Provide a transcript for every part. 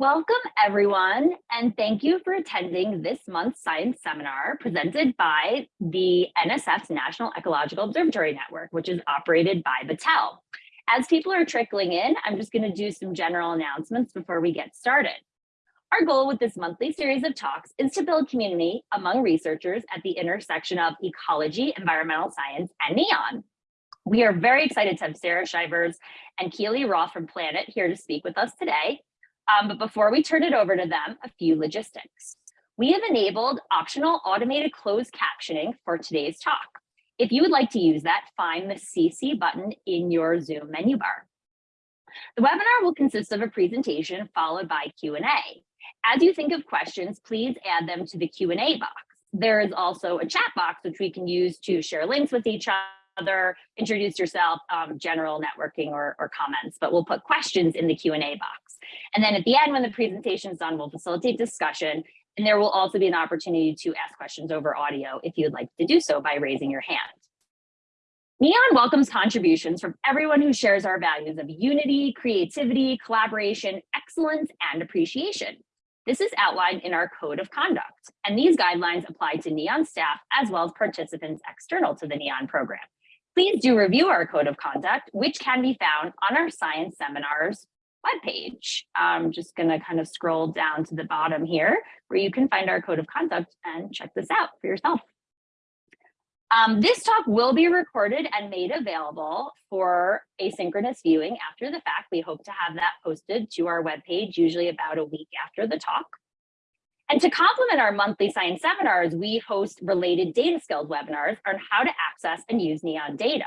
Welcome everyone, and thank you for attending this month's science seminar presented by the NSF's National Ecological Observatory Network, which is operated by Battelle. As people are trickling in, I'm just gonna do some general announcements before we get started. Our goal with this monthly series of talks is to build community among researchers at the intersection of ecology, environmental science, and NEON. We are very excited to have Sarah Shivers and Keely Roth from Planet here to speak with us today. Um, but before we turn it over to them, a few logistics. We have enabled optional automated closed captioning for today's talk. If you would like to use that, find the CC button in your Zoom menu bar. The webinar will consist of a presentation followed by Q&A. As you think of questions, please add them to the Q&A box. There is also a chat box which we can use to share links with each other, introduce yourself, um, general networking or, or comments, but we'll put questions in the Q&A box. And then at the end, when the presentation is done, we'll facilitate discussion. And there will also be an opportunity to ask questions over audio if you'd like to do so by raising your hand. NEON welcomes contributions from everyone who shares our values of unity, creativity, collaboration, excellence, and appreciation. This is outlined in our code of conduct, and these guidelines apply to NEON staff as well as participants external to the NEON program. Please do review our code of conduct, which can be found on our science seminars webpage. I'm just going to kind of scroll down to the bottom here where you can find our code of conduct and check this out for yourself. Um, this talk will be recorded and made available for asynchronous viewing after the fact. We hope to have that posted to our webpage, usually about a week after the talk. And to complement our monthly science seminars, we host related data skills webinars on how to access and use NEON data.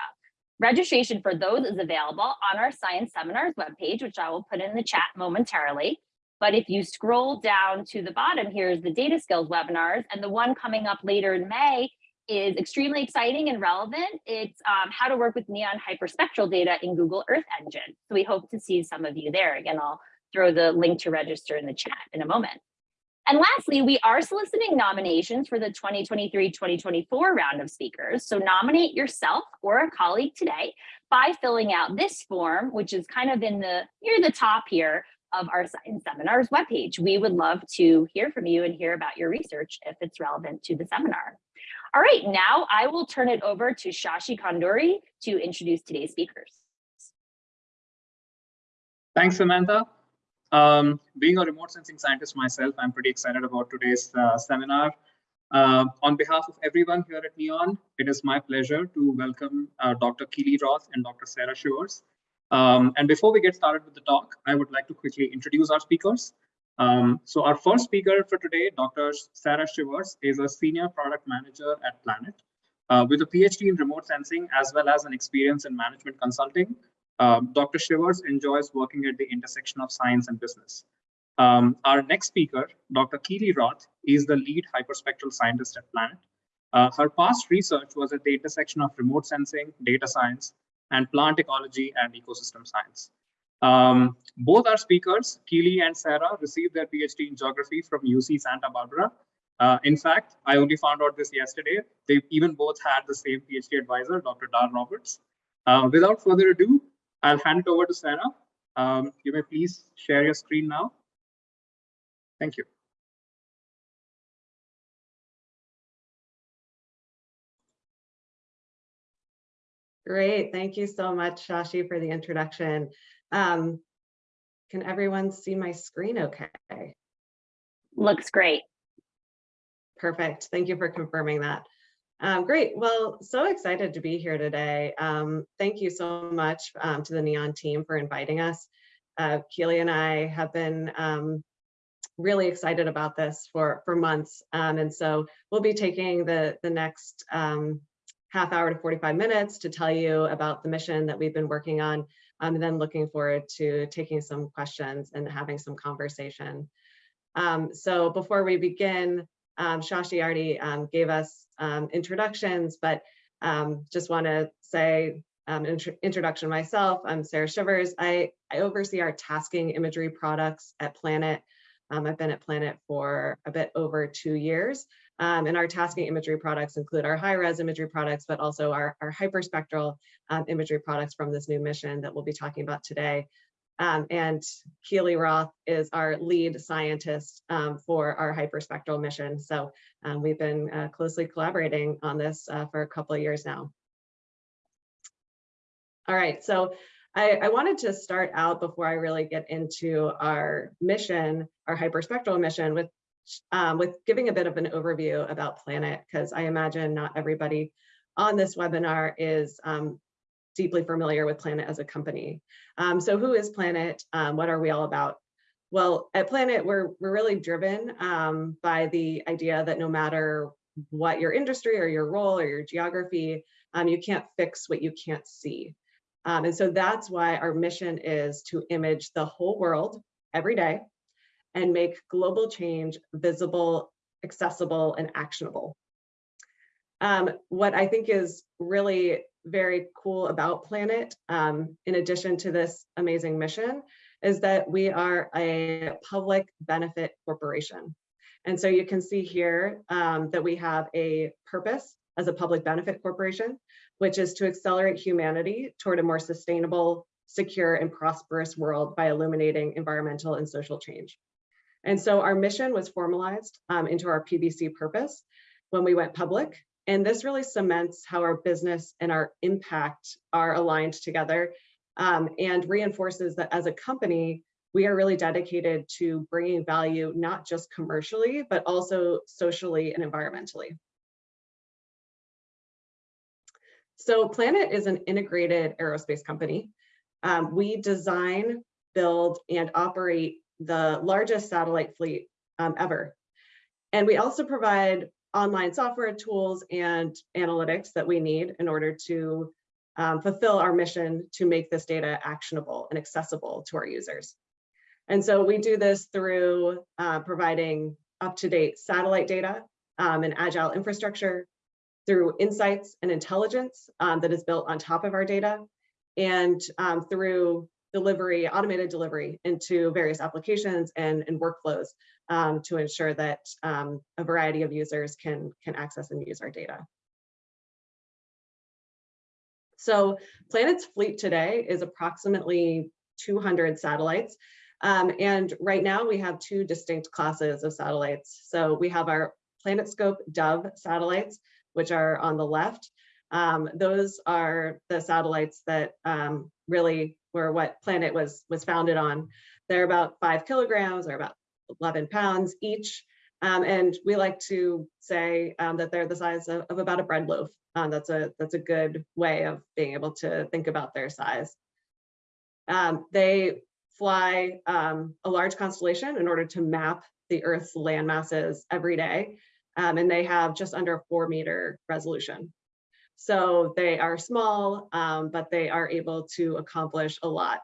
Registration for those is available on our Science Seminars webpage, which I will put in the chat momentarily. But if you scroll down to the bottom, here's the data skills webinars, and the one coming up later in May is extremely exciting and relevant. It's um, how to work with neon hyperspectral data in Google Earth Engine. So we hope to see some of you there. Again, I'll throw the link to register in the chat in a moment. And lastly, we are soliciting nominations for the 2023-2024 round of speakers. So nominate yourself or a colleague today by filling out this form, which is kind of in the near the top here of our Seminars webpage. We would love to hear from you and hear about your research if it's relevant to the seminar. All right, now I will turn it over to Shashi Konduri to introduce today's speakers. Thanks, Samantha. Um, being a remote sensing scientist myself, I'm pretty excited about today's uh, seminar. Uh, on behalf of everyone here at NEON, it is my pleasure to welcome uh, Dr. Keely Roth and Dr. Sarah Shivers. Um, and before we get started with the talk, I would like to quickly introduce our speakers. Um, so our first speaker for today, Dr. Sarah Shivers, is a senior product manager at Planet uh, with a PhD in remote sensing as well as an experience in management consulting um, Dr. Shivers enjoys working at the intersection of science and business. Um, our next speaker, Dr. Keely Roth, is the lead hyperspectral scientist at Planet. Uh, her past research was at the intersection of remote sensing, data science, and plant ecology and ecosystem science. Um, both our speakers, Keely and Sarah, received their PhD in geography from UC Santa Barbara. Uh, in fact, I only found out this yesterday. They even both had the same PhD advisor, Dr. Dar Roberts. Uh, without further ado, I'll hand it over to Sarah. Um, you may please share your screen now. Thank you. Great. Thank you so much, Shashi, for the introduction. Um, can everyone see my screen okay? Looks great. Perfect. Thank you for confirming that. Um, great. Well, so excited to be here today. Um, thank you so much um, to the NEON team for inviting us. Uh, Keely and I have been um, really excited about this for, for months. Um, and so we'll be taking the, the next um, half hour to 45 minutes to tell you about the mission that we've been working on, and then looking forward to taking some questions and having some conversation. so before we begin, um, Shashi already um, gave us um, introductions, but um, just want to say um, intro introduction myself. I'm Sarah Shivers. I, I oversee our tasking imagery products at Planet. Um, I've been at Planet for a bit over two years. And our tasking imagery products include our high-res imagery products, but also our, our hyperspectral imagery products from this new mission that we'll be talking about today. Um, and Keely Roth is our lead scientist um, for our hyperspectral mission. So um, we've been uh, closely collaborating on this uh, for a couple of years now. All right, so I, I, wanted to start out before I really get into our mission, our hyperspectral mission, with um, with giving a bit of an overview about Planet, because I imagine not everybody on this webinar is um, deeply familiar with Planet as a company. Um, so who is Planet? Um, what are we all about? Well, at Planet, we're, we're really driven um, by the idea that no matter what your industry or your role or your geography, um, you can't fix what you can't see. Um, and so that's why our mission is to image the whole world every day and make global change visible, accessible, and actionable. Um, what I think is really very cool about Planet, um, in addition to this amazing mission, is that we are a public benefit corporation. And so you can see here um, that we have a purpose as a public benefit corporation, which is to accelerate humanity toward a more sustainable, secure, and prosperous world by illuminating environmental and social change. And so our mission was formalized um, into our PBC purpose when we went public. And this really cements how our business and our impact are aligned together um, and reinforces that as a company, we are really dedicated to bringing value, not just commercially, but also socially and environmentally. So Planet is an integrated aerospace company. Um, we design, build, and operate the largest satellite fleet um, ever. And we also provide online software tools and analytics that we need in order to um, fulfill our mission to make this data actionable and accessible to our users. And so we do this through uh, providing up-to-date satellite data um, and agile infrastructure, through insights and intelligence um, that is built on top of our data, and um, through delivery, automated delivery into various applications and, and workflows um, to ensure that um, a variety of users can, can access and use our data. So Planet's fleet today is approximately 200 satellites. Um, and right now we have two distinct classes of satellites. So we have our PlanetScope Dove satellites, which are on the left. Um, those are the satellites that um, really were what Planet was, was founded on. They're about five kilograms or about 11 pounds each. Um, and we like to say um, that they're the size of, of about a bread loaf. Um, that's a that's a good way of being able to think about their size. Um, they fly um, a large constellation in order to map the Earth's land masses every day, um, and they have just under four meter resolution. So they are small, um, but they are able to accomplish a lot.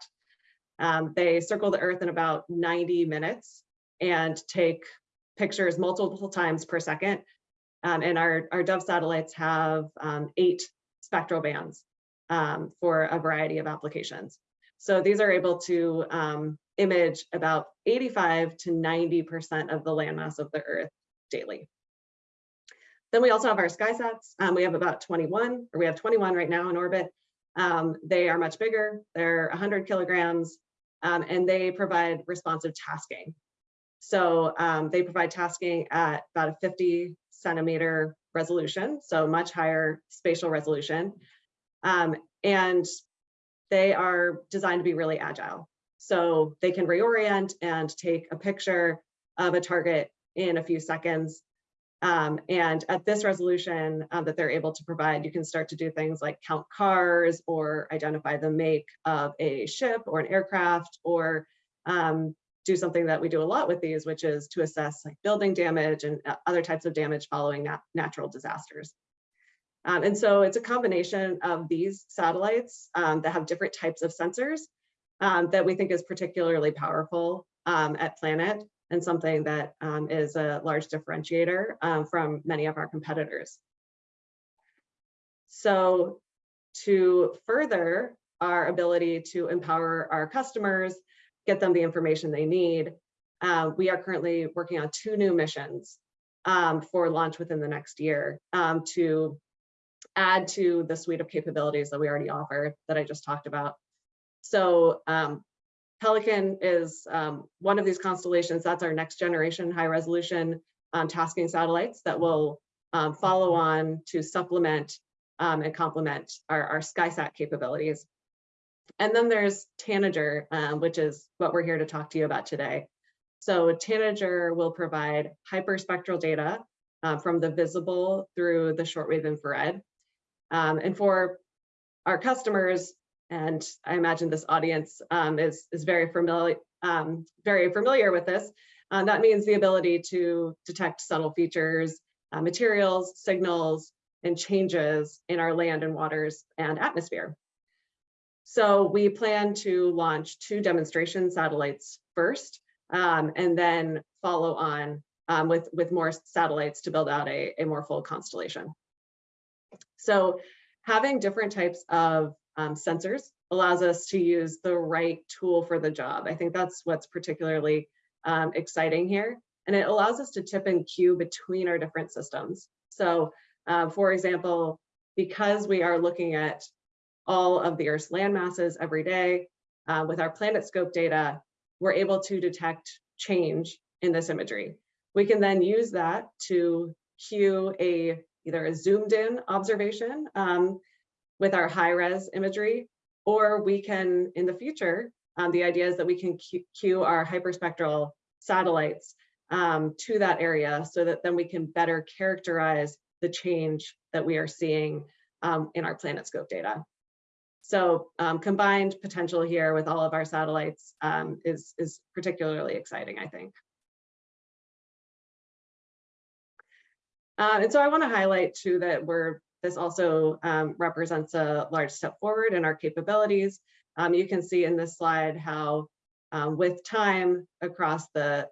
Um, they circle the Earth in about 90 minutes and take pictures multiple times per second. Um, and our, our Dove satellites have um, eight spectral bands um, for a variety of applications. So these are able to um, image about 85 to 90% of the landmass of the Earth daily. Then we also have our SkySats. Um, we have about 21, or we have 21 right now in orbit. Um, they are much bigger. They're 100 kilograms, um, and they provide responsive tasking. So um, they provide tasking at about a 50 centimeter resolution, so much higher spatial resolution. Um, and they are designed to be really agile. So they can reorient and take a picture of a target in a few seconds um, and at this resolution um, that they're able to provide, you can start to do things like count cars or identify the make of a ship or an aircraft or um, do something that we do a lot with these, which is to assess like building damage and uh, other types of damage following nat natural disasters. Um, and so it's a combination of these satellites um, that have different types of sensors um, that we think is particularly powerful at Planet and something that um, is a large differentiator um, from many of our competitors. So to further our ability to empower our customers, get them the information they need, uh, we are currently working on two new missions um, for launch within the next year um, to add to the suite of capabilities that we already offer that I just talked about. So um, Pelican is um, one of these constellations. That's our next generation high resolution um, tasking satellites that will um, follow on to supplement um, and complement our, our SkySat capabilities. And then there's Tanager, um, which is what we're here to talk to you about today. So Tanager will provide hyperspectral data uh, from the visible through the shortwave infrared. Um, and for our customers, and I imagine this audience um, is, is very familiar, um, very familiar with this, uh, that means the ability to detect subtle features, uh, materials, signals, and changes in our land and waters and atmosphere. So we plan to launch two demonstration satellites first, um, and then follow on um, with, with more satellites to build out a, a more full constellation. So having different types of um, sensors allows us to use the right tool for the job. I think that's what's particularly um, exciting here. And it allows us to tip and cue between our different systems. So uh, for example, because we are looking at all of the Earth's land masses every day uh, with our PlanetScope data, we're able to detect change in this imagery. We can then use that to cue a either a zoomed in observation um, with our high res imagery, or we can in the future, um, the idea is that we can cue our hyperspectral satellites um, to that area so that then we can better characterize the change that we are seeing um, in our PlanetScope data. So um, combined potential here with all of our satellites um, is, is particularly exciting, I think. Uh, and so I want to highlight too that we're this also um, represents a large step forward in our capabilities. Um, you can see in this slide how um, with time across the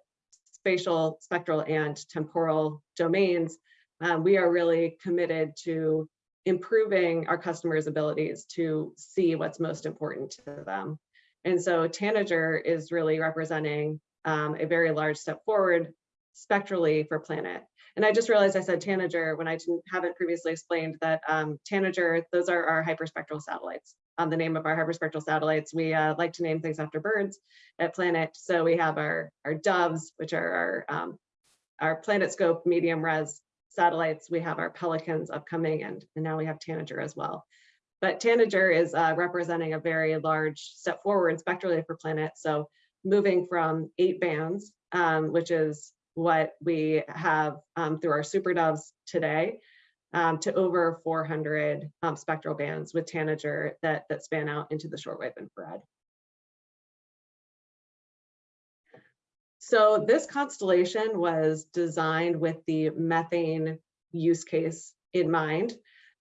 spatial, spectral, and temporal domains, um, we are really committed to improving our customers' abilities to see what's most important to them. And so Tanager is really representing um, a very large step forward spectrally for Planet. And I just realized I said Tanager when I haven't previously explained that um, Tanager, those are our hyperspectral satellites. Um, the name of our hyperspectral satellites, we uh, like to name things after birds at Planet. So we have our, our doves, which are our, um, our PlanetScope medium res satellites. We have our Pelicans upcoming and, and now we have Tanager as well. But Tanager is uh, representing a very large step forward spectrally for Planet. So moving from eight bands, um, which is what we have um, through our super doves today, um, to over 400 um, spectral bands with Tanager that, that span out into the shortwave infrared. So this constellation was designed with the methane use case in mind.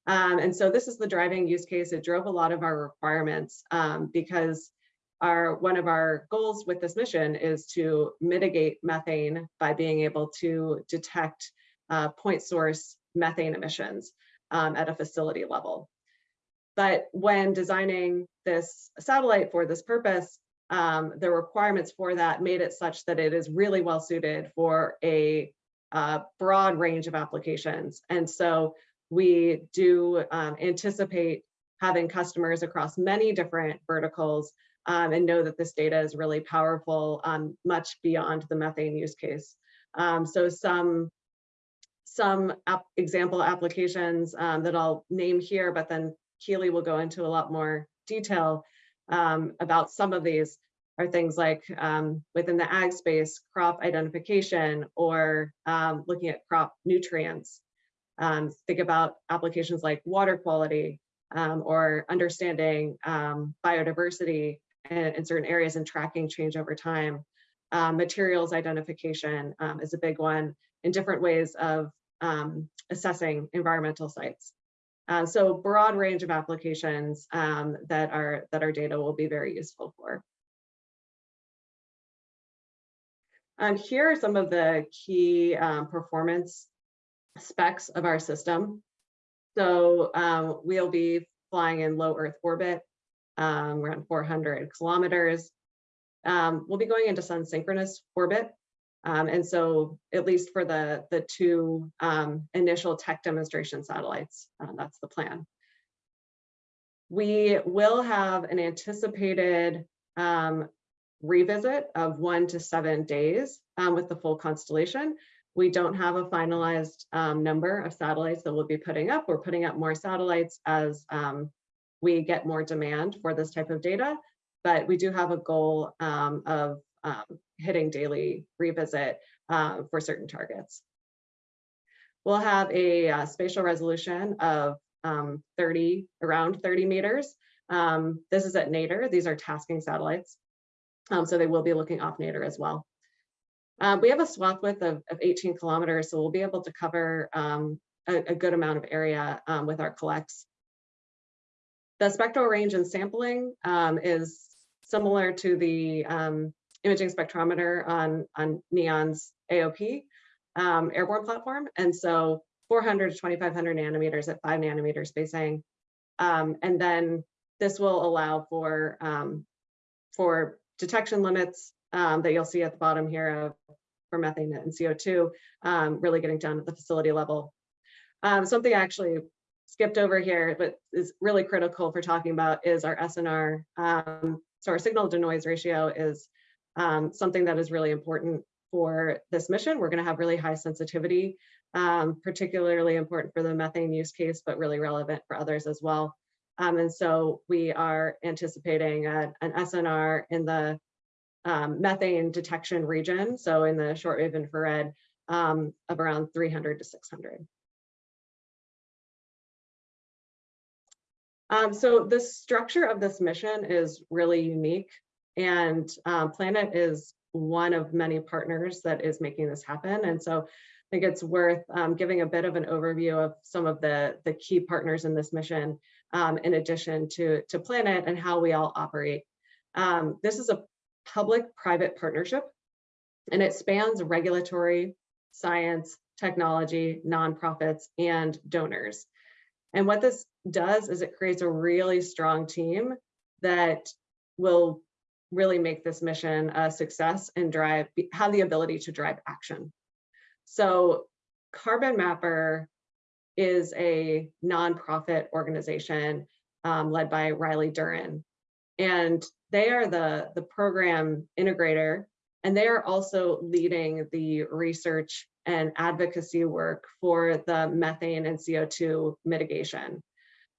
Um, and so this is the driving use case. It drove a lot of our requirements um, because our one of our goals with this mission is to mitigate methane by being able to detect uh, point source methane emissions um, at a facility level. But when designing this satellite for this purpose, um, the requirements for that made it such that it is really well suited for a uh, broad range of applications. And so we do um, anticipate having customers across many different verticals um, and know that this data is really powerful, um, much beyond the methane use case. Um, so some some ap example applications um, that I'll name here, but then Keely will go into a lot more detail um, about some of these are things like um, within the ag space, crop identification or looking at crop nutrients. Think about applications like water quality um, or understanding um, biodiversity in, in, certain areas and tracking change over time. Um, materials identification is a big one in different ways of assessing environmental sites. Uh, so broad range of applications um, that our that our data will be very useful for. And here are some of the key um, performance specs of our system. So um, we'll be flying in low Earth orbit, um, around 400 kilometers. Um, we'll be going into sun synchronous orbit, um, and so at least for the, the two um, initial tech demonstration satellites, uh, that's the plan. We will have an anticipated um, revisit of one to seven days with the full constellation. We don't have a finalized um, number of satellites that we'll be putting up. We're putting up more satellites as um, we get more demand for this type of data, but we do have a goal um, of um, hitting daily revisit uh, for certain targets. We'll have a uh, spatial resolution of um, 30, around 30 meters. Um, this is at nadir. These are tasking satellites. Um, so they will be looking off nadir as well. Uh, we have a swath width of, of 18 kilometers, so we'll be able to cover a, a, good amount of area um, with our collects. The spectral range and sampling um, is similar to the um, imaging spectrometer on, on NEON's AOP um, airborne platform. And so 400 to 2500 nanometers at five nanometer spacing. Um, and then this will allow for, um, for detection limits um, that you'll see at the bottom here of, for methane and CO2, um, really getting down at the facility level. Um, something actually skipped over here, but is really critical for talking about is our SNR. Um, so our signal to noise ratio is um, something that is really important for this mission. We're going to have really high sensitivity, um, particularly important for the methane use case, but really relevant for others as well. Um, and so we are anticipating a, an SNR in the um, methane detection region, so in the shortwave infrared um, of around 300 to 600. Um, so the structure of this mission is really unique and um, Planet is one of many partners that is making this happen. And so I think it's worth um, giving a bit of an overview of some of the, the key partners in this mission, um, in addition to, to Planet and how we all operate. Um, this is a public-private partnership, and it spans regulatory, science, technology, nonprofits, and donors. And what this does is it creates a really strong team that will really make this mission a success and drive have the ability to drive action. So Carbon Mapper is a nonprofit organization um, led by Riley Duren. And they are the, the program integrator, and they are also leading the research and advocacy work for the methane and CO2 mitigation.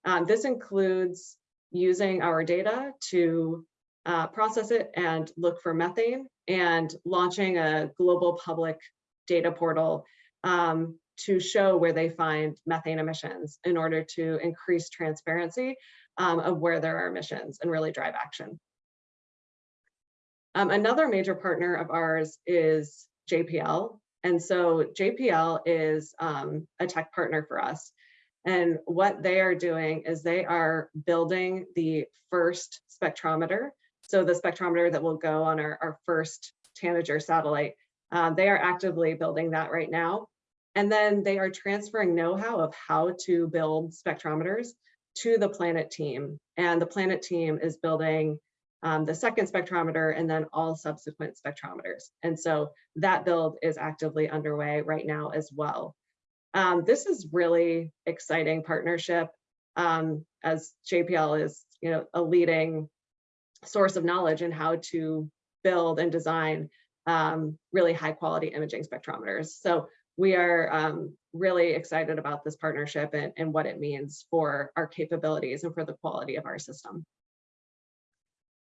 Um, this includes using our data to uh, process it and look for methane and launching a global public data portal um, to show where they find methane emissions in order to increase transparency um, of where there are emissions and really drive action. Um, another major partner of ours is JPL. And so JPL is um, a tech partner for us. And what they are doing is they are building the first spectrometer so the spectrometer that will go on our, our first Tanager satellite, um, they are actively building that right now. And then they are transferring know-how of how to build spectrometers to the Planet team. And the Planet team is building um, the second spectrometer and then all subsequent spectrometers. And so that build is actively underway right now as well. Um, this is really exciting partnership um, as JPL is you know, a leading source of knowledge and how to build and design um, really high quality imaging spectrometers. So we are um, really excited about this partnership and, and, what it means for our capabilities and for the quality of our system.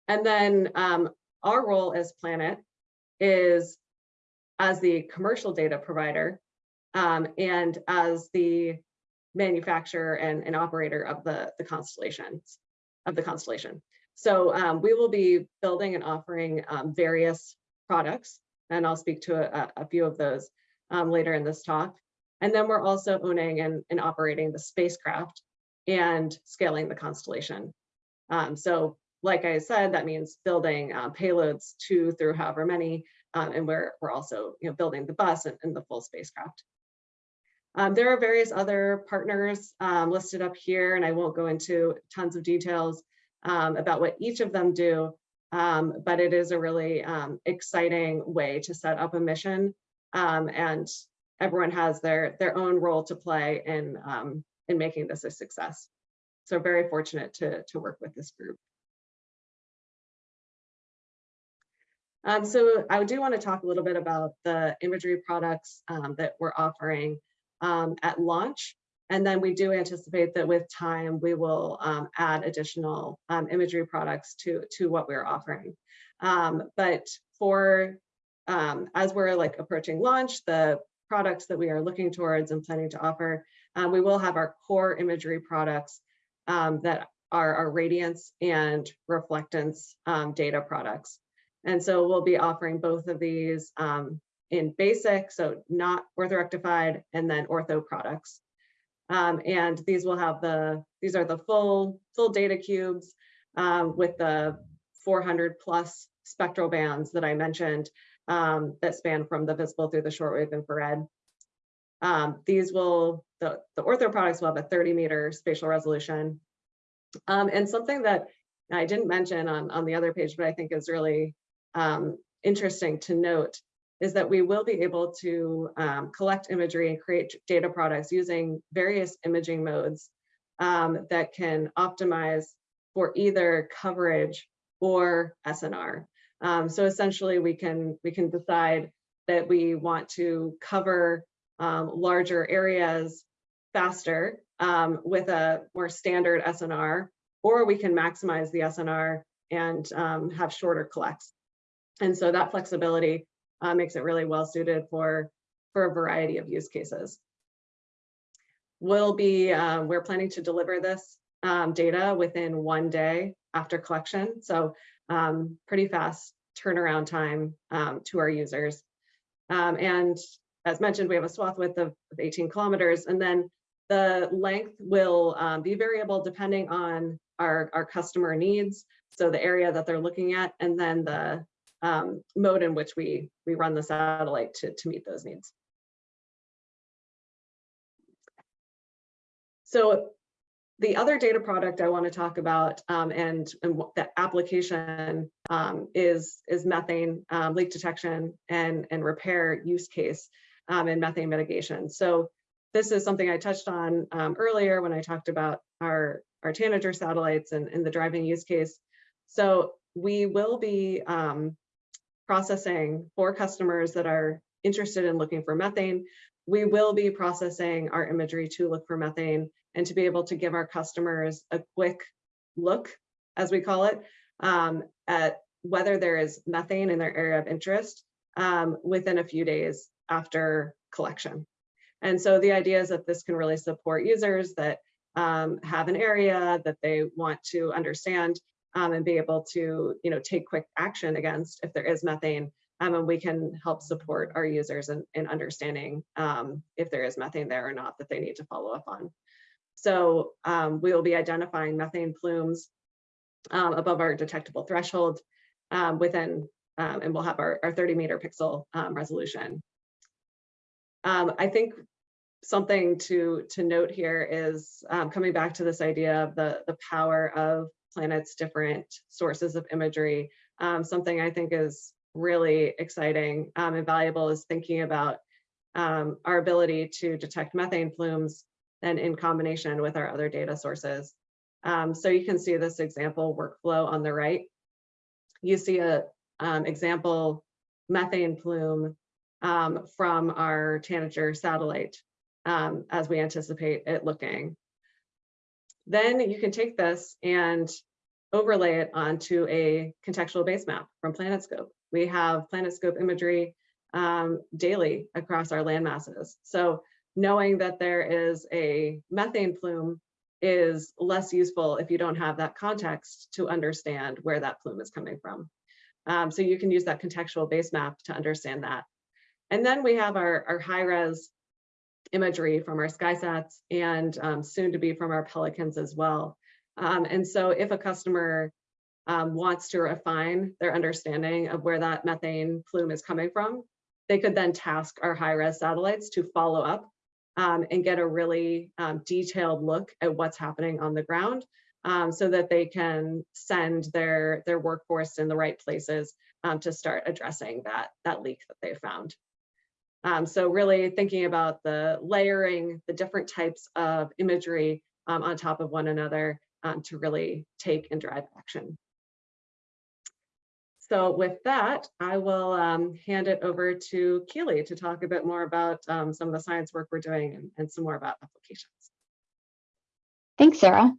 And then um, our role as Planet is as the commercial data provider um, and as the manufacturer and, and operator of the, the constellations of the constellation. So um, we will be building and offering um, various products, and I'll speak to a, a few of those um, later in this talk. And then we're also owning and, and operating the spacecraft and scaling the constellation. Um, so like I said, that means building um, payloads two through however many, um, and we're, we're also you know, building the bus and, and the full spacecraft. Um, there are various other partners um, listed up here, and I won't go into tons of details um, about what each of them do, um, but it is a really um, exciting way to set up a mission um, and everyone has their, their own role to play in, in making this a success. So very fortunate to, to work with this group. Um, so I do want to talk a little bit about the imagery products um, that we're offering um, at launch. And then we do anticipate that with time, we will um, add additional um, imagery products to, to what we're offering. Um, but for, um, as we're like approaching launch, the products that we are looking towards and planning to offer, uh, we will have our core imagery products um, that are our radiance and reflectance data products. And so we'll be offering both of these um, in basic, so not orthorectified, and then ortho products. Um, and these will have the, these are the full, full data cubes um, with the 400 plus spectral bands that I mentioned um, that span from the visible through the shortwave infrared. Um, these will, the, the ortho products will have a 30 meter spatial resolution. Um, and something that I didn't mention on, on the other page, but I think is really um, interesting to note is that we will be able to um, collect imagery and create data products using various imaging modes um, that can optimize for either coverage or SNR. Um, so essentially we can, we can decide that we want to cover um, larger areas faster um, with a more standard SNR, or we can maximize the SNR and um, have shorter collects. And so that flexibility uh, makes it really well suited for, for a variety of use cases. We'll be, uh, we're planning to deliver this um, data within one day after collection. So um, pretty fast turnaround time um, to our users. Um, and as mentioned, we have a swath width of, of 18 kilometers, and then the length will um, be variable depending on our, our customer needs. So the area that they're looking at, and then the um, mode in which we, we run the satellite to, to meet those needs. So the other data product I want to talk about um, and, and the application um, is, is methane um, leak detection and, and repair use case um, in methane mitigation. So this is something I touched on um, earlier when I talked about our, our Tanager satellites and, and the driving use case. So we will be um, processing for customers that are interested in looking for methane. We will be processing our imagery to look for methane and to be able to give our customers a quick look, as we call it, um, at whether there is methane in their area of interest um, within a few days after collection. And so the idea is that this can really support users that um, have an area that they want to understand um, and be able to you know, take quick action against if there is methane. Um, and we can help support our users in, in understanding um, if there is methane there or not that they need to follow up on. So um, we will be identifying methane plumes um, above our detectable threshold um, within, um, and we'll have our, our 30 meter pixel resolution. I think something to, to note here is coming back to this idea of the, the power of planet's different sources of imagery. Um, something I think is really exciting um, and valuable is thinking about um, our ability to detect methane plumes and in combination with our other data sources. Um, so you can see this example workflow on the right. You see a um, example methane plume um, from our Tanager satellite as we anticipate it looking. Then you can take this and overlay it onto a contextual base map from PlanetScope. We have PlanetScope imagery um, daily across our land masses. So knowing that there is a methane plume is less useful if you don't have that context to understand where that plume is coming from. Um, so you can use that contextual base map to understand that. And then we have our, our high res imagery from our SkySats and um, soon to be from our Pelicans as well. Um, and so if a customer um, wants to refine their understanding of where that methane plume is coming from, they could then task our high-res satellites to follow up um, and get a really um, detailed look at what's happening on the ground um, so that they can send their, their workforce in the right places to start addressing that, that leak that they found. Um, so really thinking about the layering, the different types of imagery um, on top of one another um, to really take and drive action. so with that, I will um, hand it over to Keely to talk a bit more about um, some of the science work we're doing and, and some more about applications. Thanks, Sarah.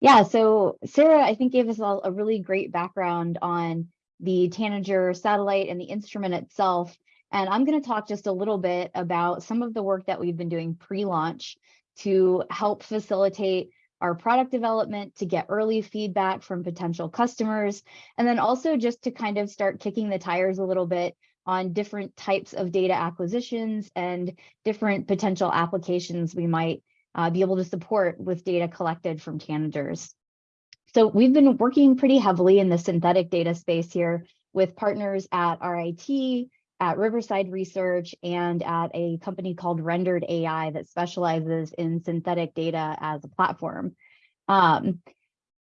Yeah, so Sarah, I think gave us all a really great background on the Tanager satellite and the instrument itself. And I'm going to talk just a little bit about some of the work that we've been doing pre-launch to help facilitate our product development to get early feedback from potential customers, and then also just to kind of start kicking the tires a little bit on different types of data acquisitions and different potential applications we might uh, be able to support with data collected from tanagers. So we've been working pretty heavily in the synthetic data space here with partners at RIT, at Riverside Research, and at a company called Rendered AI that specializes in synthetic data as a platform. Um,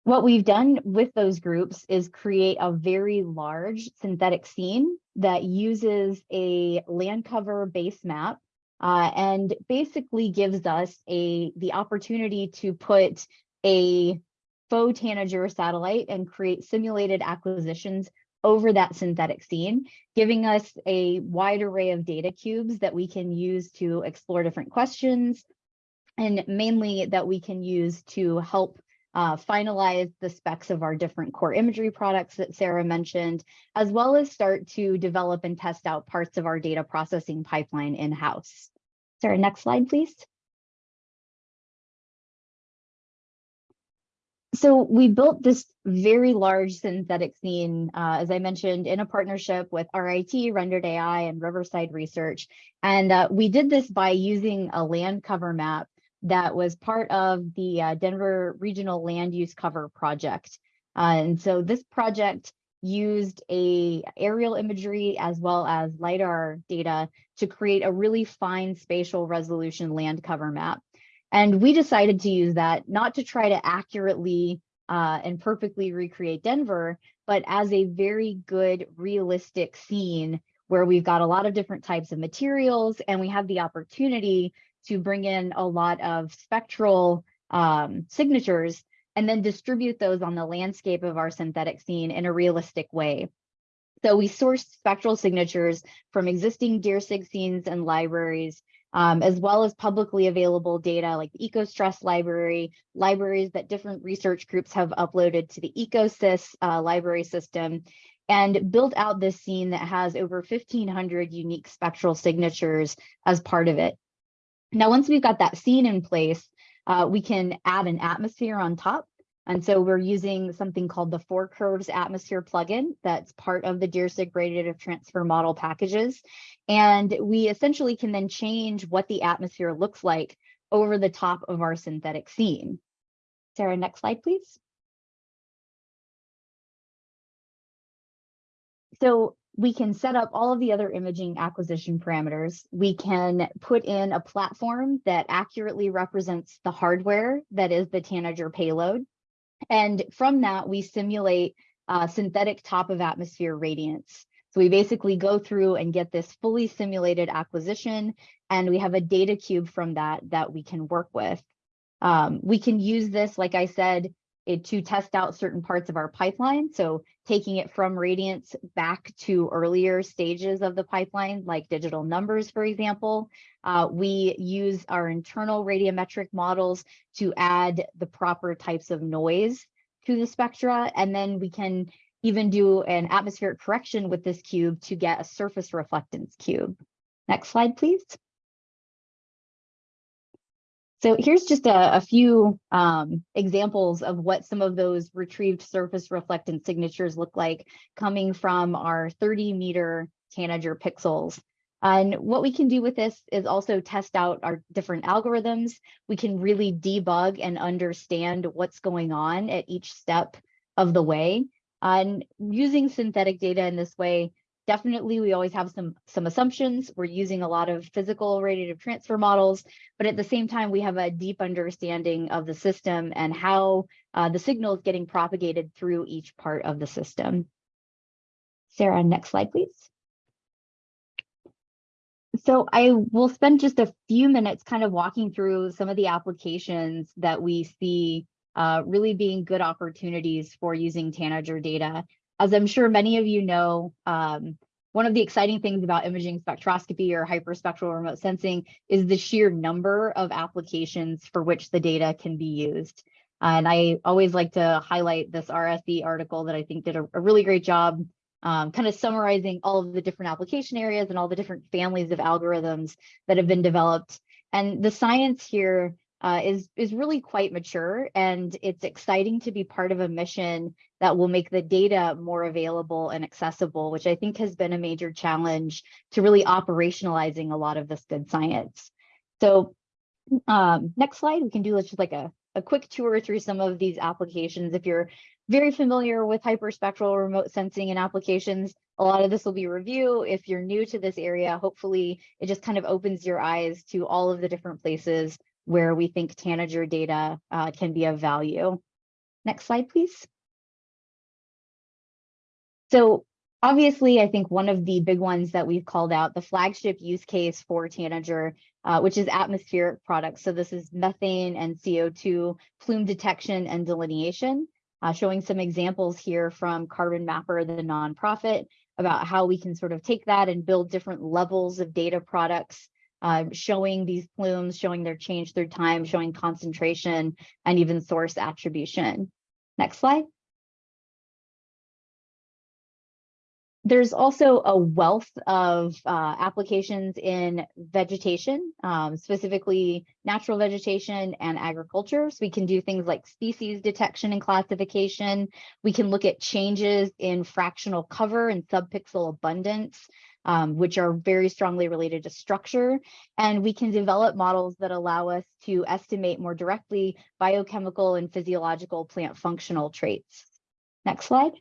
what we've done with those groups is create a very large synthetic scene that uses a land cover base map uh, and basically gives us a the opportunity to put a faux tanager satellite and create simulated acquisitions over that synthetic scene, giving us a wide array of data cubes that we can use to explore different questions, and mainly that we can use to help uh, finalize the specs of our different core imagery products that Sarah mentioned, as well as start to develop and test out parts of our data processing pipeline in-house. Sarah, next slide, please. So we built this very large synthetic scene, uh, as I mentioned, in a partnership with RIT, Rendered AI, and Riverside Research. And uh, we did this by using a land cover map that was part of the uh, Denver Regional Land Use Cover Project. Uh, and so this project used a aerial imagery as well as LiDAR data to create a really fine spatial resolution land cover map. And we decided to use that not to try to accurately uh, and perfectly recreate Denver, but as a very good realistic scene where we've got a lot of different types of materials and we have the opportunity to bring in a lot of spectral um, signatures and then distribute those on the landscape of our synthetic scene in a realistic way. So we sourced spectral signatures from existing deer DIRSIG scenes and libraries, um, as well as publicly available data like the EcoStress library, libraries that different research groups have uploaded to the EcoSIS uh, library system, and built out this scene that has over 1,500 unique spectral signatures as part of it. Now, once we've got that scene in place, uh, we can add an atmosphere on top. And so we're using something called the Four Curves Atmosphere plugin that's part of the DIRSIG radiative transfer model packages. And we essentially can then change what the atmosphere looks like over the top of our synthetic scene. Sarah, next slide, please. So we can set up all of the other imaging acquisition parameters. We can put in a platform that accurately represents the hardware that is the Tanager payload. And from that, we simulate uh, synthetic top of atmosphere radiance. So we basically go through and get this fully simulated acquisition, and we have a data cube from that that we can work with. Um, we can use this, like I said, it, to test out certain parts of our pipeline. So taking it from radiance back to earlier stages of the pipeline, like digital numbers, for example. Uh, we use our internal radiometric models to add the proper types of noise to the spectra. And then we can even do an atmospheric correction with this cube to get a surface reflectance cube. Next slide, please. So here's just a, a few um, examples of what some of those retrieved surface reflectance signatures look like coming from our 30 meter Tanager pixels. And what we can do with this is also test out our different algorithms. We can really debug and understand what's going on at each step of the way. And using synthetic data in this way Definitely, we always have some, some assumptions. We're using a lot of physical radiative transfer models, but at the same time, we have a deep understanding of the system and how uh, the signal is getting propagated through each part of the system. Sarah, next slide, please. So I will spend just a few minutes kind of walking through some of the applications that we see uh, really being good opportunities for using Tanager data as I'm sure many of you know, um, one of the exciting things about imaging spectroscopy or hyperspectral remote sensing is the sheer number of applications for which the data can be used. And I always like to highlight this RSE article that I think did a, a really great job um, kind of summarizing all of the different application areas and all the different families of algorithms that have been developed. And the science here uh, is, is really quite mature and it's exciting to be part of a mission that will make the data more available and accessible, which I think has been a major challenge to really operationalizing a lot of this good science. So um, next slide, we can do just like a, a quick tour through some of these applications. If you're very familiar with hyperspectral remote sensing and applications, a lot of this will be review. If you're new to this area, hopefully it just kind of opens your eyes to all of the different places where we think Tanager data uh, can be of value. Next slide, please. So obviously, I think one of the big ones that we've called out, the flagship use case for Tanager, uh, which is atmospheric products. So this is methane and CO2 plume detection and delineation, uh, showing some examples here from Carbon Mapper, the nonprofit, about how we can sort of take that and build different levels of data products uh, showing these plumes, showing their change through time, showing concentration, and even source attribution. Next slide. There's also a wealth of uh, applications in vegetation, um, specifically natural vegetation and agriculture. So we can do things like species detection and classification. We can look at changes in fractional cover and subpixel abundance um, which are very strongly related to structure. And we can develop models that allow us to estimate more directly biochemical and physiological plant functional traits. Next slide.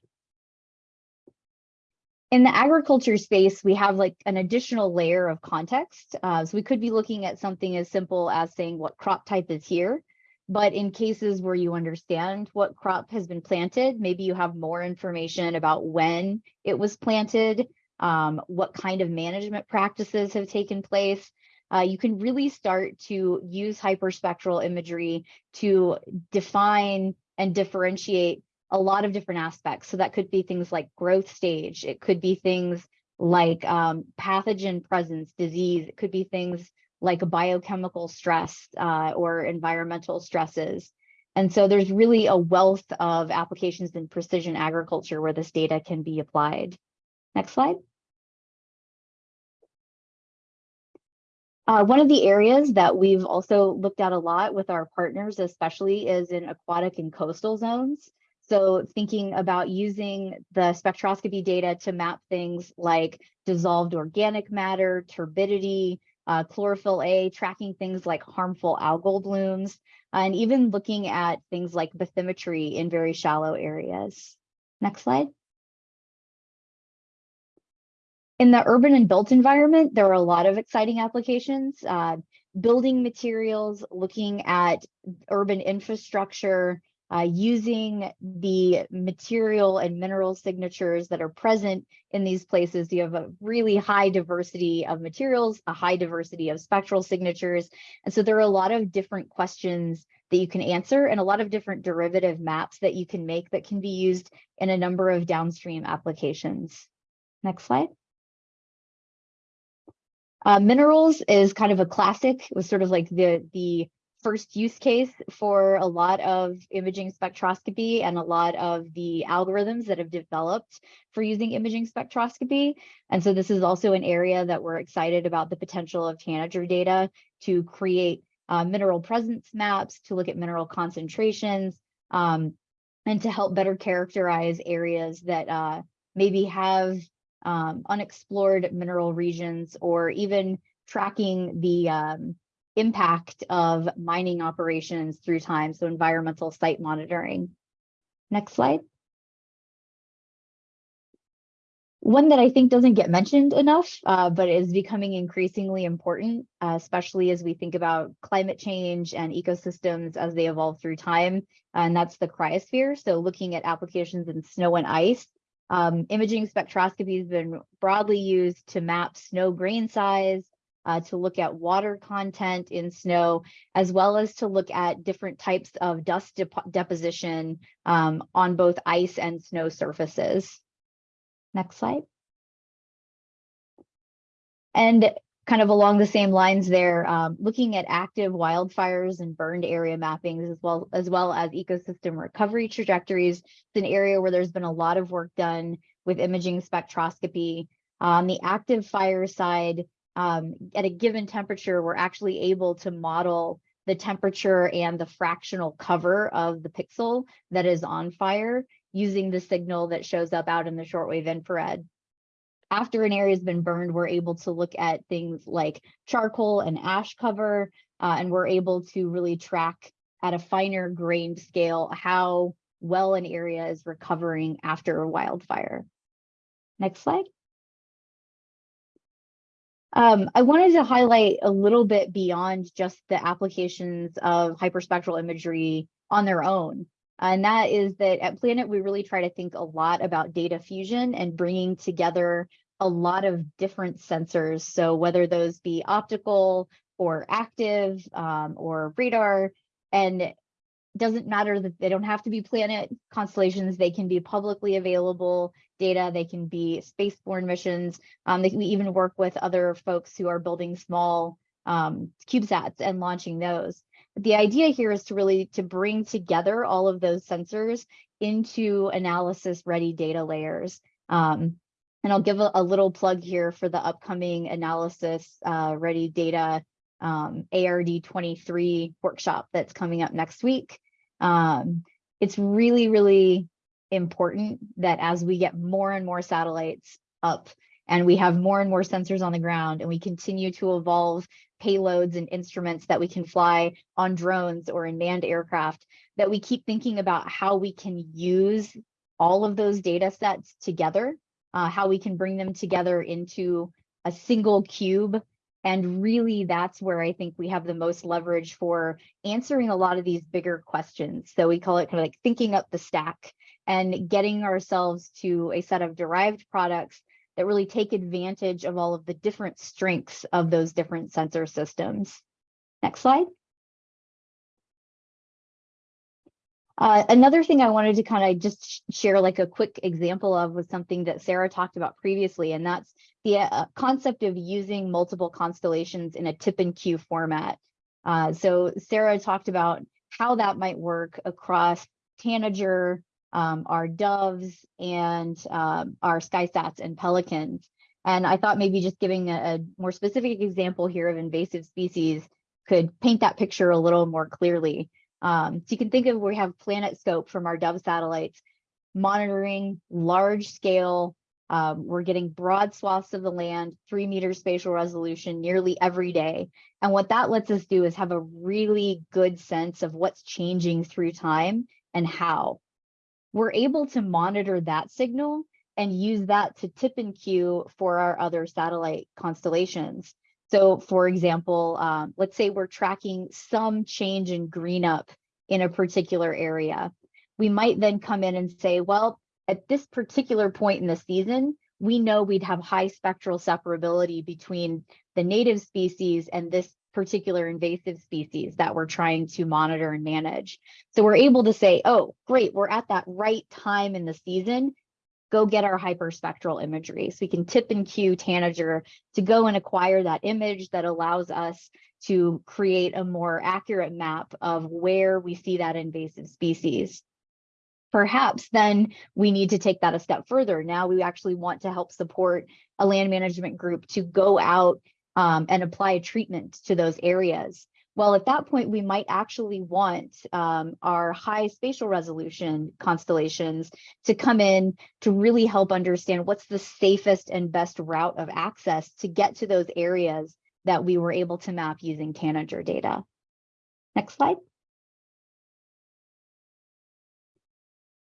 In the agriculture space, we have like an additional layer of context. Uh, so we could be looking at something as simple as saying what crop type is here. But in cases where you understand what crop has been planted, maybe you have more information about when it was planted, um, what kind of management practices have taken place. Uh, you can really start to use hyperspectral imagery to define and differentiate a lot of different aspects. So that could be things like growth stage. It could be things like um, pathogen presence, disease. It could be things like biochemical stress uh, or environmental stresses. And so there's really a wealth of applications in precision agriculture where this data can be applied. Next slide. Uh, one of the areas that we've also looked at a lot with our partners, especially is in aquatic and coastal zones. So thinking about using the spectroscopy data to map things like dissolved organic matter, turbidity, uh, chlorophyll A, tracking things like harmful algal blooms, and even looking at things like bathymetry in very shallow areas. Next slide. In the urban and built environment, there are a lot of exciting applications. Uh, building materials, looking at urban infrastructure, uh, using the material and mineral signatures that are present in these places. You have a really high diversity of materials, a high diversity of spectral signatures. And so there are a lot of different questions that you can answer and a lot of different derivative maps that you can make that can be used in a number of downstream applications. Next slide. Uh, minerals is kind of a classic. It was sort of like the the first use case for a lot of imaging spectroscopy and a lot of the algorithms that have developed for using imaging spectroscopy. And so this is also an area that we're excited about the potential of Tanager data to create uh, mineral presence maps, to look at mineral concentrations, um, and to help better characterize areas that uh, maybe have um, unexplored mineral regions or even tracking the um, impact of mining operations through time, so environmental site monitoring. Next slide. One that I think doesn't get mentioned enough, uh, but is becoming increasingly important, uh, especially as we think about climate change and ecosystems as they evolve through time, and that's the cryosphere. So looking at applications in snow and ice um, imaging spectroscopy has been broadly used to map snow grain size, uh, to look at water content in snow, as well as to look at different types of dust dep deposition um, on both ice and snow surfaces. Next slide. And kind of along the same lines there, um, looking at active wildfires and burned area mappings as well as well as ecosystem recovery trajectories. It's an area where there's been a lot of work done with imaging spectroscopy. On the active fire side, um, at a given temperature, we're actually able to model the temperature and the fractional cover of the pixel that is on fire using the signal that shows up out in the shortwave infrared after an area has been burned, we're able to look at things like charcoal and ash cover, uh, and we're able to really track at a finer grained scale how well an area is recovering after a wildfire. Next slide. Um, I wanted to highlight a little bit beyond just the applications of hyperspectral imagery on their own. And that is that at Planet, we really try to think a lot about data fusion and bringing together a lot of different sensors. So whether those be optical or active um, or radar, and doesn't matter that they don't have to be planet constellations, they can be publicly available data, they can be spaceborne missions. Um, they can even work with other folks who are building small um, CubeSats and launching those. The idea here is to really to bring together all of those sensors into analysis ready data layers. Um, and I'll give a, a, little plug here for the upcoming analysis uh, ready data um, ARD 23 workshop that's coming up next week. Um, it's really, really important that as we get more and more satellites up and we have more and more sensors on the ground and we continue to evolve payloads and instruments that we can fly on drones or in manned aircraft, that we keep thinking about how we can use all of those data sets together, uh, how we can bring them together into a single cube. And really, that's where I think we have the most leverage for answering a lot of these bigger questions. So we call it kind of like thinking up the stack and getting ourselves to a set of derived products that really take advantage of all of the different strengths of those different sensor systems. Next slide. Uh, another thing I wanted to kind of just share like a quick example of was something that Sarah talked about previously, and that's the uh, concept of using multiple constellations in a tip and cue format. Uh, so Sarah talked about how that might work across Tanager, um, our doves and um, our skysats and pelicans. And I thought maybe just giving a, a, more specific example here of invasive species could paint that picture a little more clearly. Um, so you can think of we have PlanetScope from our Dove satellites monitoring large scale. Um, we're getting broad swaths of the land, three meter spatial resolution nearly every day. And what that lets us do is have a really good sense of what's changing through time and how we're able to monitor that signal and use that to tip and cue for our other satellite constellations. So for example, um, let's say we're tracking some change in green up in a particular area. We might then come in and say, well, at this particular point in the season, we know we'd have high spectral separability between the native species and this particular invasive species that we're trying to monitor and manage. So we're able to say, oh, great, we're at that right time in the season. Go get our hyperspectral imagery. So we can tip and cue Tanager to go and acquire that image that allows us to create a more accurate map of where we see that invasive species. Perhaps then we need to take that a step further. Now we actually want to help support a land management group to go out um, and apply a treatment to those areas. Well, at that point, we might actually want um, our high spatial resolution constellations to come in to really help understand what's the safest and best route of access to get to those areas that we were able to map using Tanager data. Next slide.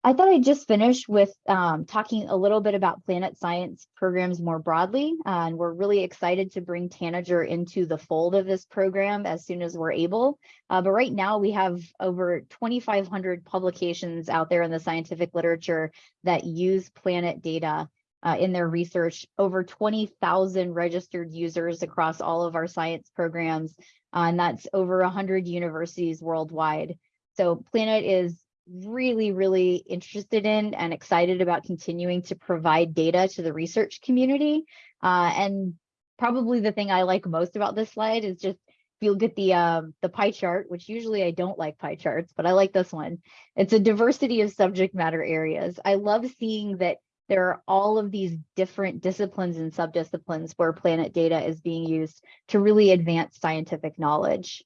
I thought I'd just finish with um, talking a little bit about planet science programs more broadly. Uh, and we're really excited to bring Tanager into the fold of this program as soon as we're able. Uh, but right now we have over 2,500 publications out there in the scientific literature that use planet data uh, in their research, over 20,000 registered users across all of our science programs, uh, and that's over 100 universities worldwide. So Planet is really, really interested in and excited about continuing to provide data to the research community. Uh, and probably the thing I like most about this slide is just if you look at the um, the pie chart, which usually I don't like pie charts, but I like this one. It's a diversity of subject matter areas. I love seeing that there are all of these different disciplines and subdisciplines where planet data is being used to really advance scientific knowledge.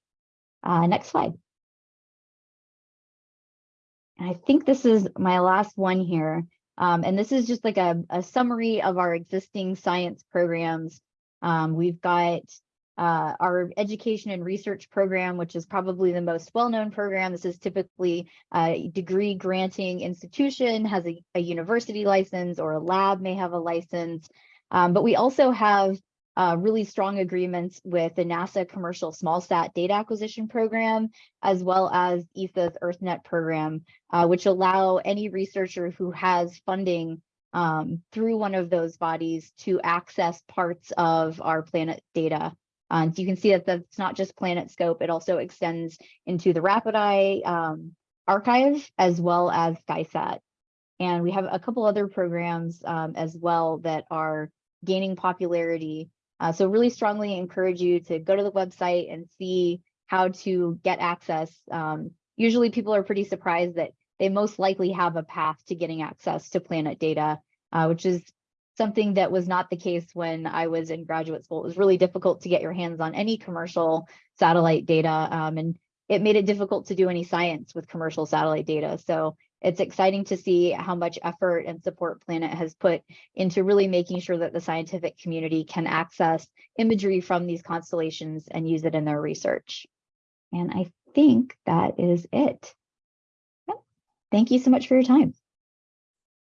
Uh, next slide. And I think this is my last one here. Um, and this is just like a, a summary of our existing science programs. Um, we've got uh, our education and research program, which is probably the most well-known program. This is typically a degree granting institution, has a, a university license or a lab may have a license. Um, but we also have uh, really strong agreements with the NASA Commercial SmallSat Data Acquisition Program, as well as ESA's EarthNet program, uh, which allow any researcher who has funding um, through one of those bodies to access parts of our planet data. So you can see that that's not just PlanetScope, it also extends into the RapidEye um, archive as well as SkySat. And we have a couple other programs um, as well that are gaining popularity uh, so really strongly encourage you to go to the website and see how to get access. Um, usually people are pretty surprised that they most likely have a path to getting access to planet data, uh, which is something that was not the case when I was in graduate school. It was really difficult to get your hands on any commercial satellite data um, and it made it difficult to do any science with commercial satellite data. So it's exciting to see how much effort and support Planet has put into really making sure that the scientific community can access imagery from these constellations and use it in their research. And I think that is it. Thank you so much for your time.